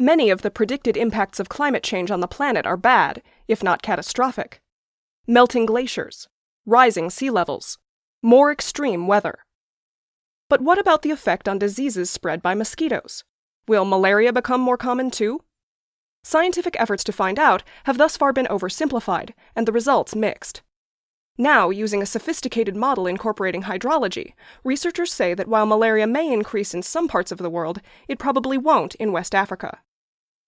Many of the predicted impacts of climate change on the planet are bad, if not catastrophic. Melting glaciers, rising sea levels, more extreme weather. But what about the effect on diseases spread by mosquitoes? Will malaria become more common too? Scientific efforts to find out have thus far been oversimplified, and the results mixed. Now, using a sophisticated model incorporating hydrology, researchers say that while malaria may increase in some parts of the world, it probably won't in West Africa.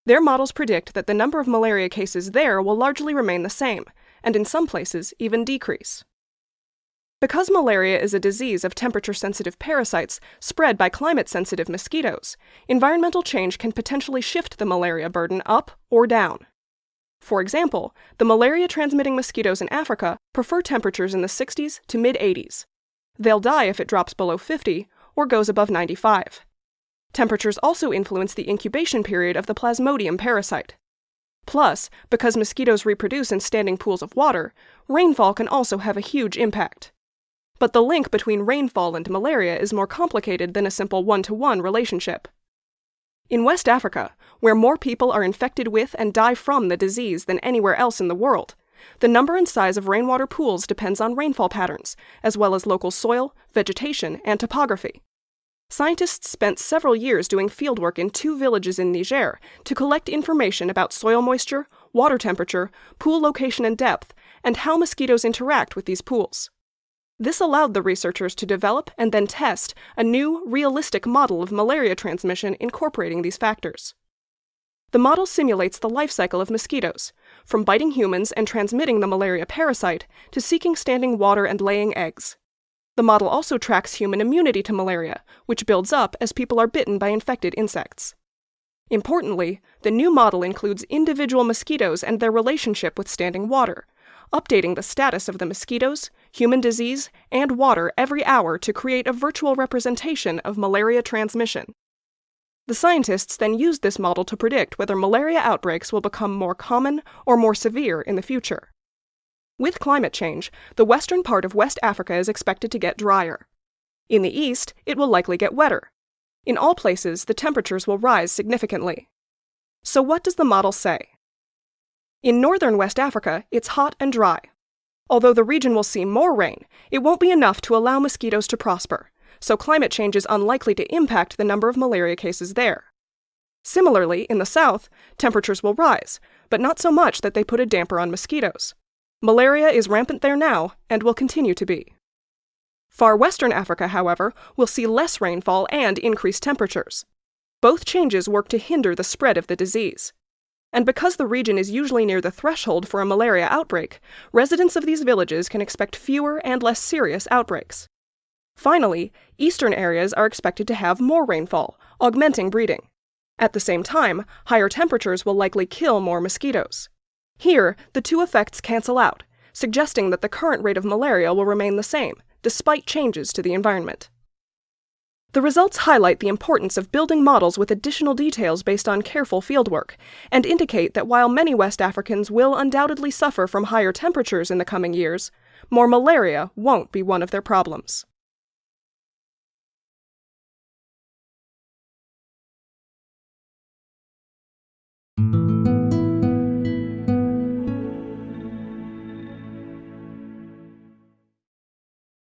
Their models predict that the number of malaria cases there will largely remain the same, and in some places even decrease. Because malaria is a disease of temperature sensitive parasites spread by climate sensitive mosquitoes, environmental change can potentially shift the malaria burden up or down. For example, the malaria transmitting mosquitoes in Africa prefer temperatures in the 60s to mid 80s. They'll die if it drops below 50 or goes above 95. Temperatures also influence the incubation period of the Plasmodium parasite. Plus, because mosquitoes reproduce in standing pools of water, rainfall can also have a huge impact. But the link between rainfall and malaria is more complicated than a simple one to one relationship. In West Africa, where more people are infected with and die from the disease than anywhere else in the world, the number and size of rainwater pools depends on rainfall patterns, as well as local soil, vegetation, and topography. Scientists spent several years doing fieldwork in two villages in Niger to collect information about soil moisture, water temperature, pool location and depth, and how mosquitoes interact with these pools. This allowed the researchers to develop and then test a new, realistic model of malaria transmission incorporating these factors. The model simulates the life cycle of mosquitoes, from biting humans and transmitting the malaria parasite to seeking standing water and laying eggs. The model also tracks human immunity to malaria, which builds up as people are bitten by infected insects. Importantly, the new model includes individual mosquitoes and their relationship with standing water, updating the status of the mosquitoes, human disease, and water every hour to create a virtual representation of malaria transmission. The scientists then used this model to predict whether malaria outbreaks will become more common or more severe in the future. With climate change, the western part of West Africa is expected to get drier. In the east, it will likely get wetter. In all places, the temperatures will rise significantly. So, what does the model say? In northern West Africa, it's hot and dry. Although the region will see more rain, it won't be enough to allow mosquitoes to prosper, so climate change is unlikely to impact the number of malaria cases there. Similarly, in the south, temperatures will rise, but not so much that they put a damper on mosquitoes. Malaria is rampant there now and will continue to be. Far western Africa, however, will see less rainfall and increased temperatures. Both changes work to hinder the spread of the disease. And because the region is usually near the threshold for a malaria outbreak, residents of these villages can expect fewer and less serious outbreaks. Finally, eastern areas are expected to have more rainfall, augmenting breeding. At the same time, higher temperatures will likely kill more mosquitoes. Here, the two effects cancel out, suggesting that the current rate of malaria will remain the same, despite changes to the environment. The results highlight the importance of building models with additional details based on careful fieldwork, and indicate that while many West Africans will undoubtedly suffer from higher temperatures in the coming years, more malaria won't be one of their problems.